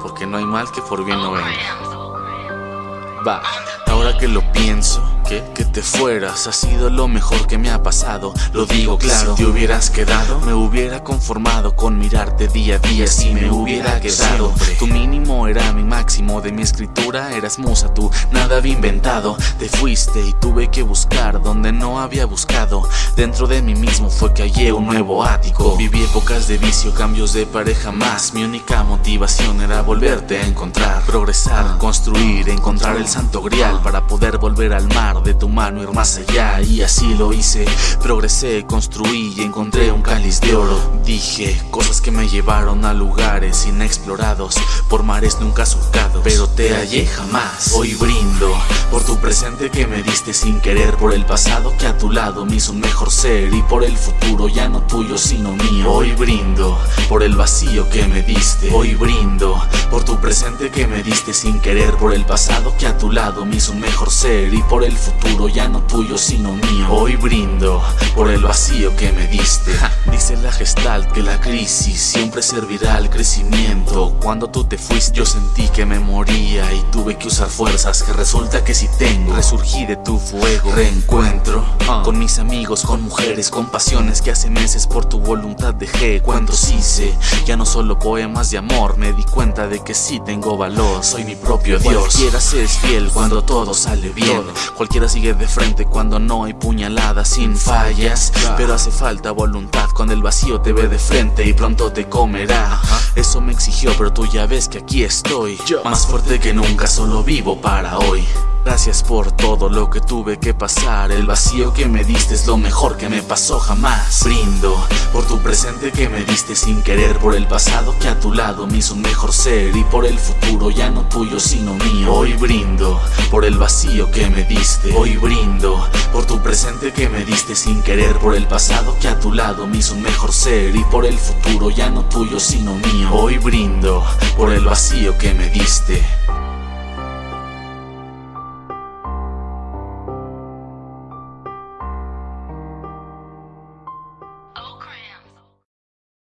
porque no hay mal que por bien no venga. Va, ahora que lo pienso, que, que te fueras ha sido lo mejor que me ha pasado. Lo digo claro, si te hubieras quedado, me hubiera conformado con mirarte día a día. Si me hubiera quedado, tu mínimo era mi máximo. De mi escritura eras musa tú, nada había inventado. Te fuiste y tuve que buscar donde no había buscado. Dentro de mí mismo fue que hallé un nuevo ático. Viví épocas de vicio, cambios de pareja más. Mi única motivación era volverte a encontrar, progresar, construir, encontrar el santo grial para poder volver al mar de tu mano ir más allá y así lo hice progresé construí y encontré un cáliz de oro dije cosas que me llevaron a lugares inexplorados por mares nunca surcados pero te hallé jamás. Hoy brindo por tu presente que me diste sin querer por el pasado que a tu lado me hizo un mejor ser y por el futuro ya no tuyo sino mío. Hoy brindo por el vacío que me diste. Hoy brindo por tu presente que me diste sin querer por el pasado que a tu lado me hizo un mejor ser y por el futuro ya no tuyo sino mío. Hoy brindo por el vacío que me diste. Dice la gestalt que la crisis siempre servirá al crecimiento. Cuando tú te fuiste yo sentí que me moría y tuve que usar fuerzas que resulta que si tengo. Resurgí de tu fuego, reencuentro con mis amigos, con mujeres, con pasiones que hace meses por tu voluntad dejé. Cuantos hice, ya no solo poemas de amor. Me di cuenta de que sí tengo valor, soy mi propio Dios. Cualquiera se es fiel cuando todo sale bien. Cualquiera sigue de frente cuando no hay puñaladas sin fallas. Pero hace falta voluntad. Cuando el vacío te ve de frente y pronto te comerá. Eso me exigió pero tú ya ves que aquí estoy Fuerte que nunca, solo vivo para hoy. Gracias por todo lo que tuve que pasar. El vacío que me diste es lo mejor que me pasó jamás. Brindo por tu presente que me diste sin querer Por el pasado que a tu lado me hizo un mejor ser Y por el futuro ya no tuyo sino mío. Hoy brindo por el vacío que me diste. Hoy brindo por tu presente que me diste sin querer Por el pasado que a tu lado me hizo un mejor ser Y por el futuro ya no tuyo sino mío. Hoy brindo por el vacío que me diste